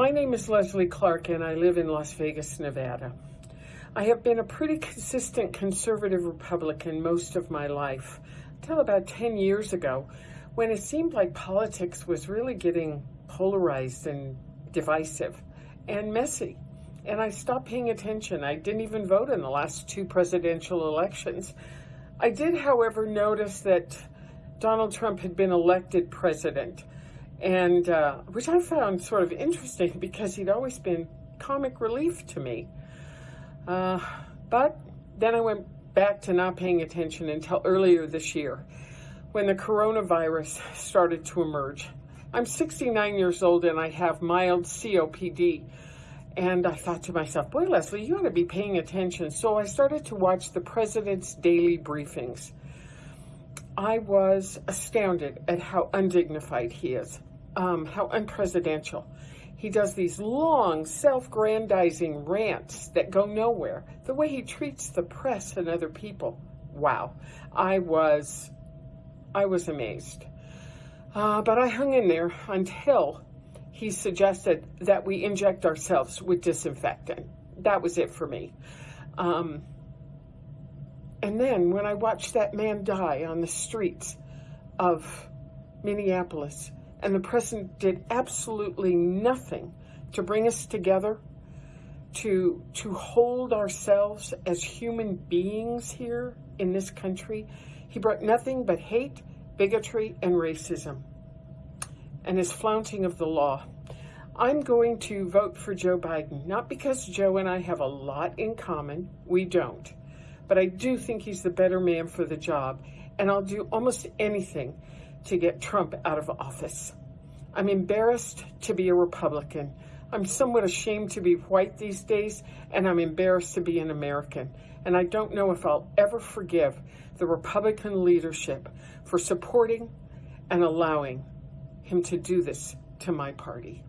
My name is Leslie Clark and I live in Las Vegas, Nevada. I have been a pretty consistent conservative Republican most of my life, until about 10 years ago, when it seemed like politics was really getting polarized and divisive and messy. And I stopped paying attention. I didn't even vote in the last two presidential elections. I did, however, notice that Donald Trump had been elected president and uh, which I found sort of interesting because he'd always been comic relief to me. Uh, but then I went back to not paying attention until earlier this year when the coronavirus started to emerge. I'm 69 years old and I have mild COPD. And I thought to myself, boy, Leslie, you ought to be paying attention. So I started to watch the president's daily briefings. I was astounded at how undignified he is um, how unpresidential. He does these long, self-grandizing rants that go nowhere. The way he treats the press and other people. Wow. I was, I was amazed. Uh, but I hung in there until he suggested that we inject ourselves with disinfectant. That was it for me. Um, and then when I watched that man die on the streets of Minneapolis, and the president did absolutely nothing to bring us together, to, to hold ourselves as human beings here in this country. He brought nothing but hate, bigotry, and racism, and his flaunting of the law. I'm going to vote for Joe Biden, not because Joe and I have a lot in common. We don't. But I do think he's the better man for the job, and I'll do almost anything to get Trump out of office. I'm embarrassed to be a Republican. I'm somewhat ashamed to be white these days, and I'm embarrassed to be an American. And I don't know if I'll ever forgive the Republican leadership for supporting and allowing him to do this to my party.